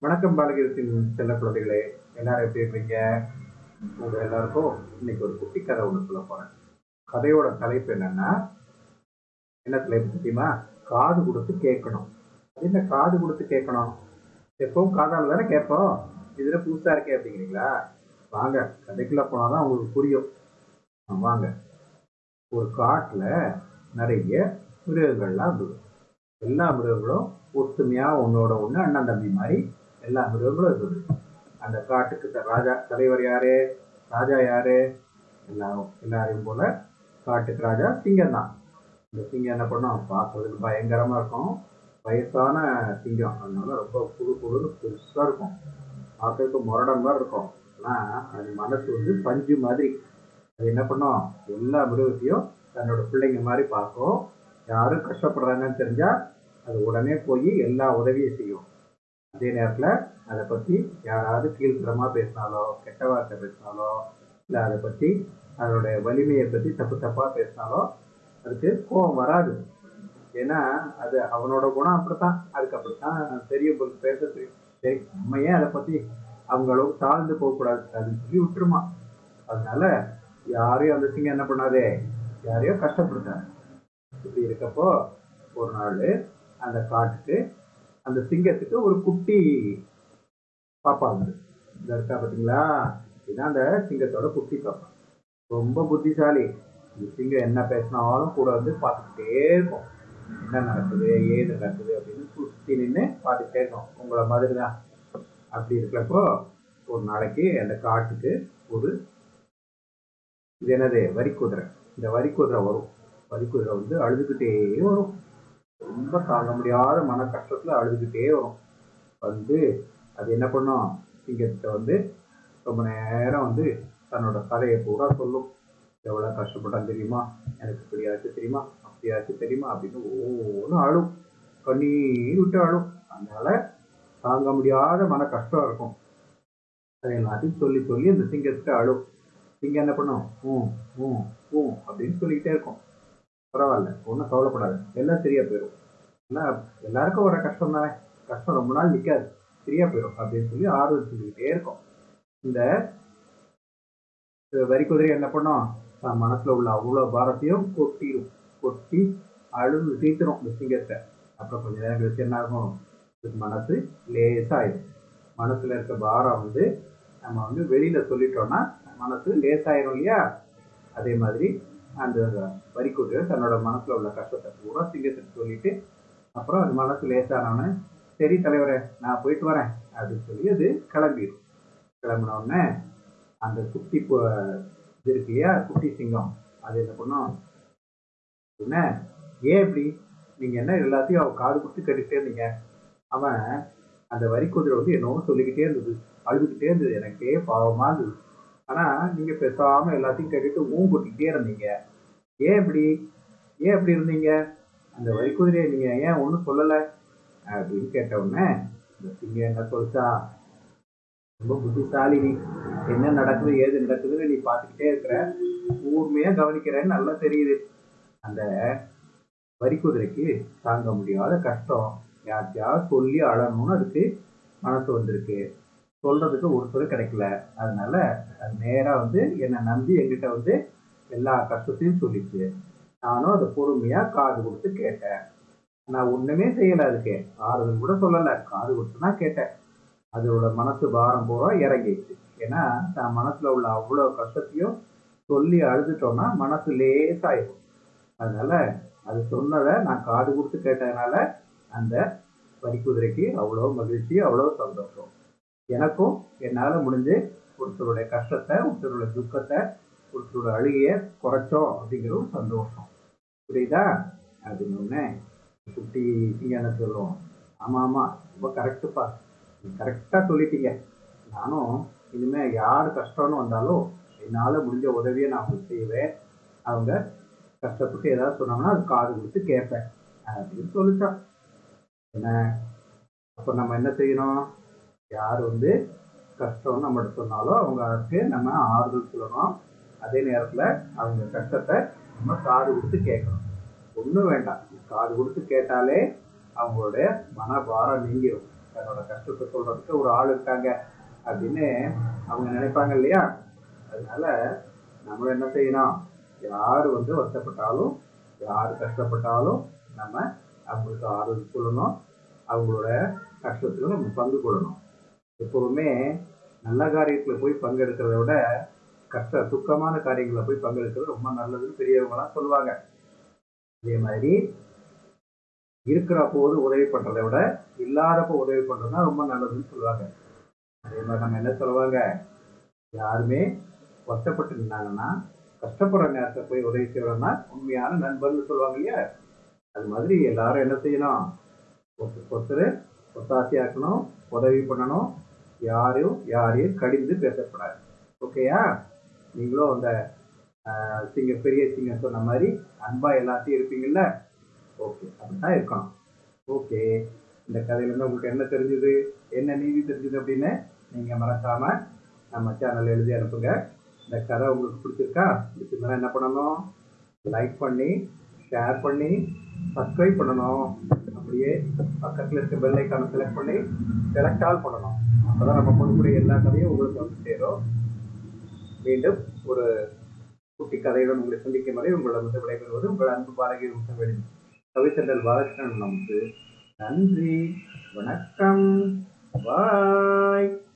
வணக்கம் பாலகிரத்தின் செல்ல குழந்தைகளே. எல்லாரும் எப்படி இருக்கீங்க? உங்க எல்லாருக்கும் இன்னைக்கு ஒரு குட்டி கதை ஒன்று சொல்ல போறேன். கதையோட தலைப்பு என்னன்னா என்ன தலைப்பு தெரியுமா? காது கொடுத்து கேட்கணும். அது என்ன காது கொடுத்து கேட்கணும்? எப்பவும் காதால் தானே கேட்போம். இதுல புதுசா இருக்கே அப்படிங்கிறீங்களா? வாங்க கதைக்குள்ள போனாதான் உங்களுக்கு புரியும். வாங்க. ஒரு காட்டுல நிறைய மிருகங்கள்லாம் இருந்தது எல்லா மிருகங்களும் ஒத்துமையா ஒன்னோட ஒண்ணு அண்ணன் தம்பி மாதிரி எல்லா மிருகங்களும் இருந்தது அந்த காட்டுக்கு த- ராஜா தலைவர் யாரு? ராஜா யாரு? எல்லாரும் எல்லாரையும் போல காட்டுக்கு ராஜா சிங்கம் தான். இந்த சிங்கம் என்ன பண்ணும்? பார்க்கறதுக்கு பயங்கரமா இருக்கும். வயசான சிங்கம். அதனால ரொம்ப புது புதுன்னு பெருசா இருக்கும். பார்க்கறதுக்கு முரடன் மாதிரி இருக்கும். ஆனா அது மனசு வந்து பஞ்சு மாதிரி. அது என்ன பண்ணும்? எல்லா மிருகத்தையும் தன்னோட பிள்ளைங்க மாதிரி பார்க்கும். யாரும் கஷ்டப்படுறாங்கன்னு தெரிஞ்சா அது உடனே போய் எல்லா உதவியும் செய்யும். அதே நேரத்தில் அதை பற்றி யாராவது கீழ்த்தரமாக பேசினாலோ கெட்ட வார்த்தை பேசினாலோ இல்லை அதை பற்றி அதனுடைய வலிமையை பற்றி தப்பு தப்பாக பேசினாலோ அதுக்கு கோபம் வராது. ஏன்னா அது அவனோட குணம் அப்படித்தான். அதுக்கு அப்படித்தான் தெரியும் போல பேச தெரியும். சரி நம்ம ஏன் அதை பற்றி அவங்களும் தாழ்ந்து போகக்கூடாது அப்படின்னு சொல்லி விட்டுருமா. அதனால யாரையும் அந்த சிங்கம் என்ன பண்ணாதே? யாரையும் கஷ்டப்படுத்தாது. இப்படி இருக்கப்போ ஒரு நாள் அந்த காட்டுக்கு அந்த சிங்கத்துக்கு ஒரு குட்டி பாப்பா வந்து. இந்த இருக்கா பார்த்தீங்களா இதுதான் அந்த சிங்கத்தோட குட்டி பாப்பா. ரொம்ப புத்திசாலி. இந்த சிங்கம் என்ன பேசினாலும் கூட வந்து பார்த்துக்கிட்டே இருக்கும். என்ன நடக்குது ஏது நடக்குது அப்படின்னு சுற்றி நின்று பார்த்துக்கிட்டே இருக்கும். உங்களை மாதிரி தான் அப்படி இருக்கிறப்போ ஒரு நாளைக்கு அந்த காட்டுக்கு ஒரு இது என்னது? வரி குதிரை இந்த வரி குதிரை வரும். வரி குதிரை வந்து அழுதுகிட்டே வரும். ரொம்ப தாங்க முடியாத மன கஷ்டத்துல அழுதுகிட்டே வரும். வந்து அது என்ன பண்ணும்? சிங்கத்தை வந்து ரொம்ப நேரம் வந்து தன்னோட கதையை பூரா சொல்லும். எவ்வளோ கஷ்டப்பட்டான் தெரியுமா? எனக்கு இப்படியாச்சும் தெரியுமா? அப்படியாச்சும் தெரியுமா? அப்படின்னு ஒவ்வொன்றும் அழும். கண்ணீர் விட்டு அழும். அதனால தாங்க முடியாத மன கஷ்டம் இருக்கும். அதை எல்லாத்தையும் சொல்லி சொல்லி அந்த சிங்கத்துக்கு அழும். சிங்கம் என்ன பண்ணும்? ஊ ஊ ஊ அப்படின்னு சொல்லிக்கிட்டே இருக்கும். பரவாயில்ல ஒன்றும் கவலைப்படாது. எல்லாம் சரியா போயிடும் எல்லாம் எல்லாருக்கும் வர கஷ்டம் தானே. கஷ்டம் ரொம்ப நாள் நிற்காது சரியா போயிடும் அப்படின்னு சொல்லி ஆர்வம் சொல்லிக்கிட்டே இருக்கும். இந்த வரி குதிரை என்ன பண்ணோம்? தான் மனசுல உள்ள அவ்வளோ பாரத்தையும் கொட்டிடும் கொட்டி அழுது தீர்த்துரும் இந்த சிங்கத்தை. அப்புறம் கொஞ்ச நேரம் கழிச்சு என்ன ஆகும்? மனசு லேசாயிடும் மனசுல இருக்க பாரம் வந்து நம்ம வந்து வெளியில சொல்லிட்டோம்னா மனசு லேசாயிரும் இல்லையா? அதே மாதிரி அந்த வரிக்குட்டு தன்னோட மனசுல உள்ள கஷ்டத்தை பூரா சிங்கத்துக்கு சொல்லிட்டு அப்புறம் அது மனசு லேசானவனே சரி தலைவரே நான் போயிட்டு வரேன் அப்படின்னு சொல்லி அது கிளம்பிடும் கிளம்பின உடனே அந்த குட்டி பு- இது இருக்கு இல்லையா குட்டி சிங்கம் அது என்ன பண்ணும்? என்ன ஏன் இப்படி? நீங்க என்ன எல்லாத்தையும் அவன் காது கொடுத்து கேட்டுக்கிட்டே இருந்தீங்க? அவன் அந்த வரி குதிரை வந்து என்னவோ சொல்லிக்கிட்டே இருந்தது அழுதுகிட்டே இருந்தது எனக்கே பாவமா இருந்தது. ஆனா நீங்க பேசாம எல்லாத்தையும் கேட்டுட்டு ஊன் கொட்டிக்கிட்டே இருந்தீங்க. ஏன் இப்படி? ஏன் இப்படி இருந்தீங்க? அந்த வரி குதிரையை நீங்க ஏன் ஒன்றும் சொல்லல? அப்படின்னு கேட்ட உடனே இந்த சிங்கம் என்ன சொல்லிச்சா? ரொம்ப புத்திசாலி நீ. என்ன நடக்குது? ஏது நடக்குதுன்னு நீ பார்த்துக்கிட்டே இருக்கிற. ஊர்மையா கவனிக்கிறேன்னு நல்லா தெரியுது. அந்த வரி குதிரைக்கு தாங்க முடியாத கஷ்டம். யார்கிட்டயாவது சொல்லி அழணும்னு அதுக்கு மனசு வந்திருக்கு. சொல்றதுக்கு ஒருத்தர் கிடைக்கல. அதனால அது நேரா வந்து என்னை நம்பி என்கிட்ட வந்து எல்லா கஷ்டத்தையும் சொல்லிச்சு. நானும் அதை பொறுமையா காது கொடுத்து கேட்டேன். நான் ஒண்ணுமே செய்யல அதுக்கு. ஆறுதல் கூட சொல்லல. காது கொடுத்து தான் கேட்டேன். அதோட மனசு பாரம் பூரா இறங்கிடுச்சு. ஏன்னா நான் மனசுல உள்ள அவ்வளோ கஷ்டத்தையும் சொல்லி அழுதுட்டோம்னா மனசு லேசாயிடும் அதனால அது சொன்னதை நான் காது கொடுத்து கேட்டதுனால அந்த வரிக்குதிரைக்கு அவ்வளோ மகிழ்ச்சி அவ்வளோ சந்தோஷம். எனக்கும் என்னால் முடிஞ்சு ஒருத்தருடைய கஷ்டத்தை ஒருத்தருடைய துக்கத்தை ஒருத்தரோட அழுகையை குறைச்சோம் அப்படிங்கிற ஒரு சந்தோஷம். புரியுதா? அப்படின்னு ஒன்று குட்டி என்ன சொல்லுவோம் ஆமாம் ஆமாம் ரொம்ப கரெக்டுப்பா கரெக்டாக சொல்லிட்டீங்க. நானும் இனிமேல் யார் கஷ்டம்னு வந்தாலும் என்னால் முடிஞ்ச உதவியை நான் அவங்களுக்கு செய்வேன். அவங்க கஷ்டப்பட்டு ஏதாவது சொன்னாங்கன்னா அது காது கொடுத்து கேட்பேன். அப்படின்னு சொல்லிட்டான். என்ன? அப்போ நம்ம என்ன செய்யணும்? யார் வந்து கஷ்டம்னு நம்மகிட்ட சொன்னாலும் அவங்களுக்கு நம்ம ஆறுதல் சொல்லணும். அதே நேரத்தில் அவங்க கஷ்டத்தை நம்ம காது கொடுத்து கேட்கணும். ஒன்றும் வேண்டாம். காது கொடுத்து கேட்டாலே அவங்களுடைய மனபாரம் நீங்கிடும் தன்னோட கஷ்டத்தை சொல்கிறதுக்கு ஒரு ஆள் இருக்காங்க அப்படின்னு அவங்க நினைப்பாங்க இல்லையா? அதனால நம்ம என்ன செய்யணும்? யார் வந்து வருத்தப்பட்டாலும் யார் கஷ்டப்பட்டாலும் நம்ம அவங்களுக்கு ஆறுதல் சொல்லணும். அவங்களோட கஷ்டத்தில் நம்ம பங்கு கொள்ளணும். எப்பவுமே நல்ல காரியத்தில் போய் பங்கெடுக்கிறத விட கஷ்ட துக்கமான காரியங்களில் போய் பங்கெடுக்கிறது ரொம்ப நல்லதுன்னு பெரியவங்களாம் சொல்லுவாங்க. அதே மாதிரி இருக்கிற போது உதவி பண்ணுறதை விட இல்லாதப்போ உதவி பண்ணுறதுனா ரொம்ப நல்லதுன்னு சொல்லுவாங்க. அதே மாதிரி நம்ம என்ன சொல்லுவாங்க? யாருமே கஷ்டப்பட்டு இருந்தாங்கன்னா கஷ்டப்படுற நேரத்தை போய் உதவி செய்யறோம்னா உண்மையான நண்பர்னு சொல்லுவாங்க இல்லையா? அது மாதிரி எல்லாரும் என்ன செய்யணும்? ஒருத்தர் ஒருத்தர் ஒத்தாசையாக்கணும் உதவி பண்ணணும் யாரையும் யாரையும் கடிந்து பேசக்கூடாது. ஓகேயா நீங்களும் அந்த சிங்க பெரிய சிங்க சொன்ன மாதிரி அன்பா எல்லாத்தையும் இருப்பீங்கல்ல? ஓகே அப்படிதான் இருக்கணும். ஓகே இந்த கதையிலேருந்து உங்களுக்கு என்ன தெரிஞ்சுது? என்ன நீதி தெரிஞ்சுது அப்படின்னு நீங்க மறக்காம நம்ம சேனல் எழுதி அனுப்புங்க. இந்த கதை உங்களுக்கு பிடிச்சிருக்கா? பிடிச்சிருந்தா என்ன பண்ணணும்? லைக் பண்ணி ஷேர் பண்ணி சப்ஸ்கிரைப் பண்ணணும். அப்படியே பக்கத்தில் இருக்க பெல் ஐக்கானை செலக்ட் பண்ணி செலக்ட் ஆல் பண்ணணும். அப்பதான் நம்ம பண்ணக்கூடிய எல்லா கதையும் உங்களுக்கு வந்து சேரும். மீண்டும் ஒரு குட்டி கதையுடன் உங்களை சந்திக்கும் வரை உங்களிடம் விடைபெறுவது உங்கள் அன்பு பாரகி முகவெளி கவித்தண்டல் பாலகிருஷ்ணன் நமக்கு. நன்றி வணக்கம் பாய்.